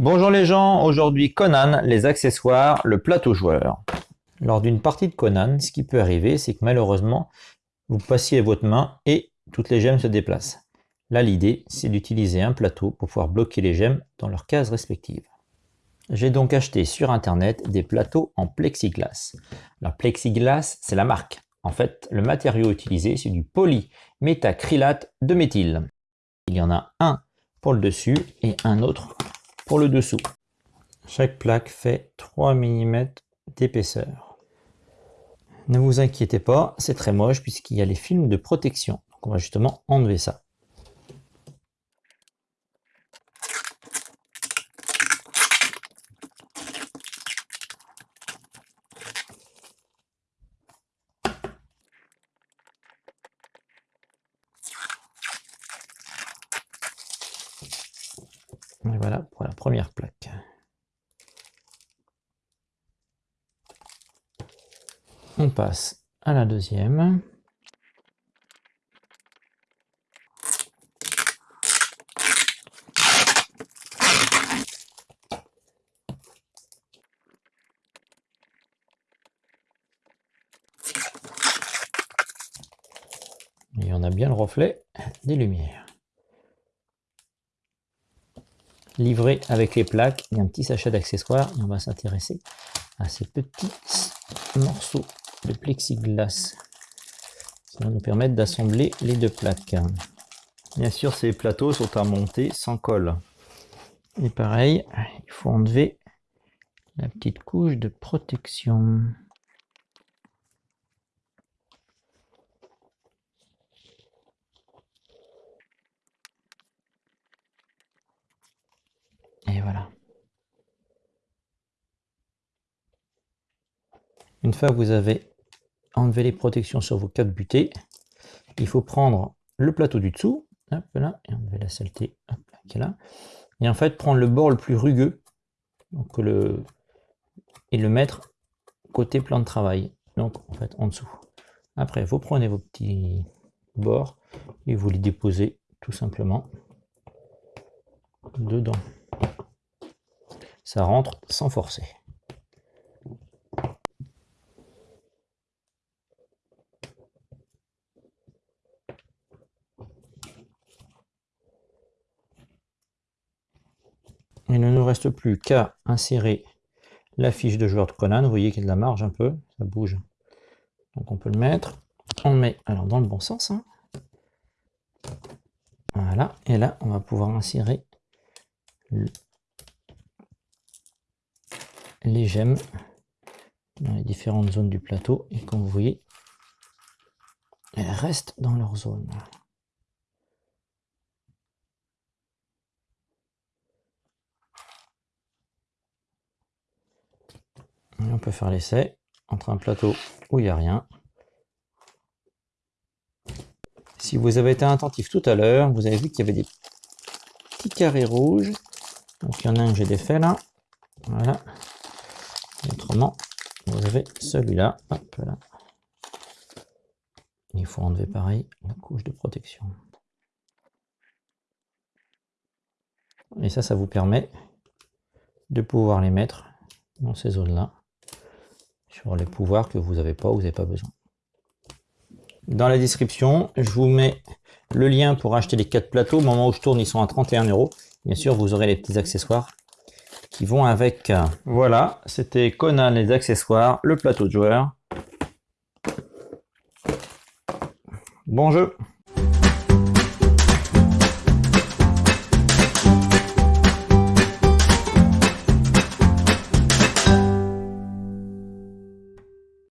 Bonjour les gens, aujourd'hui Conan, les accessoires, le plateau joueur. Lors d'une partie de Conan, ce qui peut arriver, c'est que malheureusement, vous passiez votre main et toutes les gemmes se déplacent. Là, l'idée, c'est d'utiliser un plateau pour pouvoir bloquer les gemmes dans leurs cases respectives. J'ai donc acheté sur internet des plateaux en plexiglas. Alors plexiglas, c'est la marque. En fait, le matériau utilisé, c'est du polymétacrylate de méthyle. Il y en a un pour le dessus et un autre pour le dessous. Chaque plaque fait 3 mm d'épaisseur. Ne vous inquiétez pas, c'est très moche puisqu'il y a les films de protection. Donc on va justement enlever ça. Première plaque. On passe à la deuxième. Et on a bien le reflet des lumières livré avec les plaques et un petit sachet d'accessoires. on va s'intéresser à ces petits morceaux de plexiglas qui vont nous permettre d'assembler les deux plaques. Bien sûr, ces plateaux sont à monter sans colle. Et pareil, il faut enlever la petite couche de protection. Une fois que vous avez enlevé les protections sur vos quatre butées, il faut prendre le plateau du dessous, hop là, et enlever la saleté, là, là, et en fait prendre le bord le plus rugueux, donc le, et le mettre côté plan de travail, donc en fait en dessous. Après, vous prenez vos petits bords et vous les déposez tout simplement dedans ça rentre sans forcer. Il ne nous reste plus qu'à insérer la fiche de joueur de Conan. Vous voyez qu'il y a de la marge un peu, ça bouge. Donc on peut le mettre. On met alors dans le bon sens. Hein. Voilà, et là on va pouvoir insérer les gemmes dans les différentes zones du plateau. Et comme vous voyez elles restent dans leur zone. On peut faire l'essai entre un plateau où il n'y a rien. Si vous avez été attentif tout à l'heure vous avez vu qu'il y avait des petits carrés rouges. Donc il y en a un que j'ai défait là. Voilà autrement vous avez celui-là. Là. Il faut enlever pareil la couche de protection. Et ça ça vous permet de pouvoir les mettre dans ces zones là sur les pouvoirs que vous n'avez pas ou vous n'avez pas besoin. Dans la description je vous mets le lien pour acheter les quatre plateaux. Au moment où je tourne ils sont à 31 euros. Bien sûr vous aurez les petits accessoires qui vont avec. Voilà, c'était Conan les accessoires, le plateau de joueur. Bon jeu